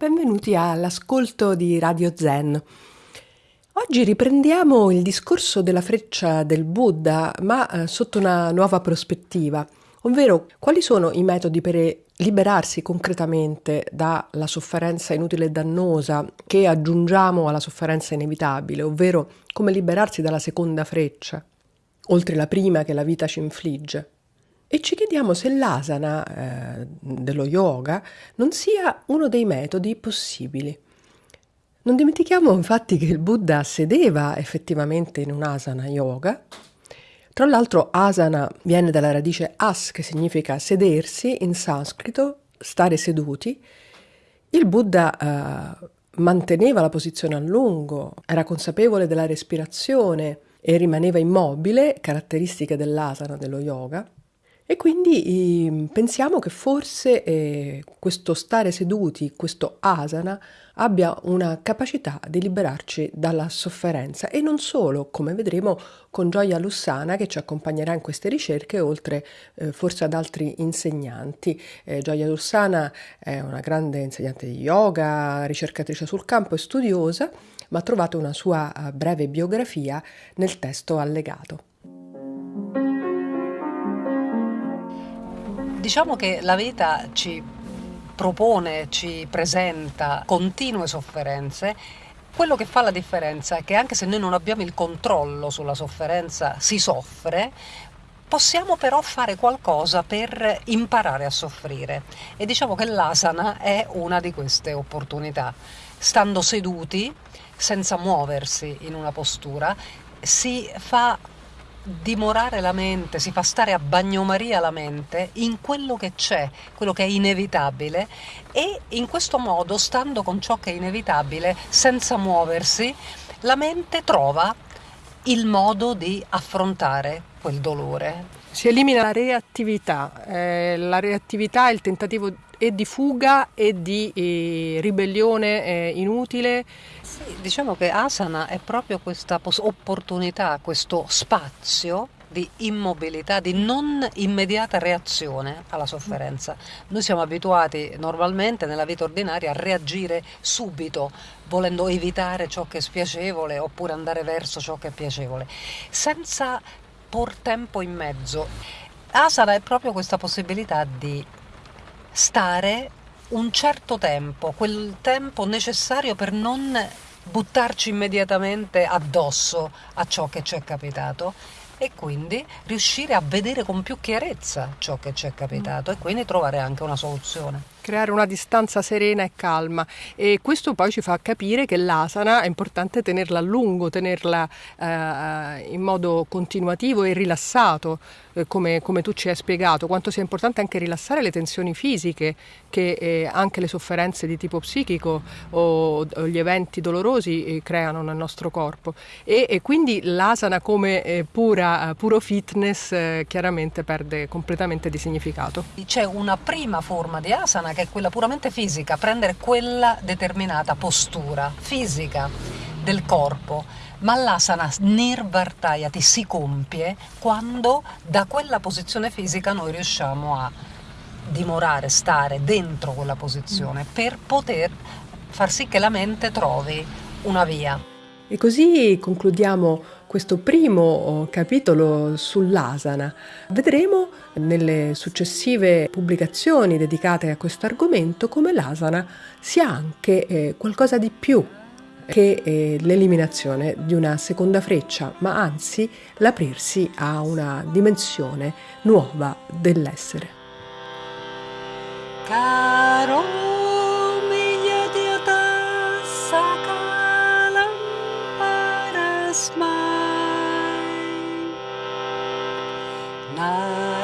benvenuti all'ascolto di Radio Zen. Oggi riprendiamo il discorso della freccia del Buddha, ma eh, sotto una nuova prospettiva, ovvero quali sono i metodi per liberarsi concretamente dalla sofferenza inutile e dannosa che aggiungiamo alla sofferenza inevitabile, ovvero come liberarsi dalla seconda freccia, oltre la prima che la vita ci infligge. E ci chiediamo se l'asana eh, dello yoga non sia uno dei metodi possibili. Non dimentichiamo infatti che il Buddha sedeva effettivamente in un asana yoga. Tra l'altro asana viene dalla radice as che significa sedersi in sanscrito, stare seduti. Il Buddha eh, manteneva la posizione a lungo, era consapevole della respirazione e rimaneva immobile, caratteristiche dell'asana dello yoga. E quindi eh, pensiamo che forse eh, questo stare seduti, questo asana, abbia una capacità di liberarci dalla sofferenza e non solo, come vedremo con Gioia Lussana che ci accompagnerà in queste ricerche, oltre eh, forse ad altri insegnanti. Eh, Gioia Lussana è una grande insegnante di yoga, ricercatrice sul campo e studiosa, ma trovate una sua uh, breve biografia nel testo allegato. Diciamo che la vita ci propone, ci presenta continue sofferenze. Quello che fa la differenza è che anche se noi non abbiamo il controllo sulla sofferenza, si soffre, possiamo però fare qualcosa per imparare a soffrire. E diciamo che l'asana è una di queste opportunità. Stando seduti, senza muoversi in una postura, si fa dimorare la mente, si fa stare a bagnomaria la mente in quello che c'è, quello che è inevitabile e in questo modo, stando con ciò che è inevitabile, senza muoversi, la mente trova il modo di affrontare quel dolore. Si elimina la reattività, eh, la reattività è il tentativo e di fuga e di eh, ribellione eh, inutile. Sì, diciamo che asana è proprio questa opportunità, questo spazio di immobilità, di non immediata reazione alla sofferenza. Noi siamo abituati normalmente nella vita ordinaria a reagire subito, volendo evitare ciò che è spiacevole oppure andare verso ciò che è piacevole, senza por tempo in mezzo. Asana è proprio questa possibilità di stare un certo tempo, quel tempo necessario per non buttarci immediatamente addosso a ciò che ci è capitato e quindi riuscire a vedere con più chiarezza ciò che ci è capitato e quindi trovare anche una soluzione creare una distanza serena e calma. E questo poi ci fa capire che l'asana è importante tenerla a lungo, tenerla eh, in modo continuativo e rilassato, eh, come, come, tu ci hai spiegato, quanto sia importante anche rilassare le tensioni fisiche che eh, anche le sofferenze di tipo psichico o, o gli eventi dolorosi eh, creano nel nostro corpo. E, e quindi l'asana come eh, pura, puro fitness eh, chiaramente perde completamente di significato. C'è una prima forma di asana che è quella puramente fisica, prendere quella determinata postura fisica del corpo. Ma l'asana nirvartayati si compie quando da quella posizione fisica noi riusciamo a dimorare, stare dentro quella posizione per poter far sì che la mente trovi una via. E così concludiamo questo primo oh, capitolo sull'asana. Vedremo nelle successive pubblicazioni dedicate a questo argomento come l'asana sia anche eh, qualcosa di più che eh, l'eliminazione di una seconda freccia, ma anzi l'aprirsi a una dimensione nuova dell'essere. Caro な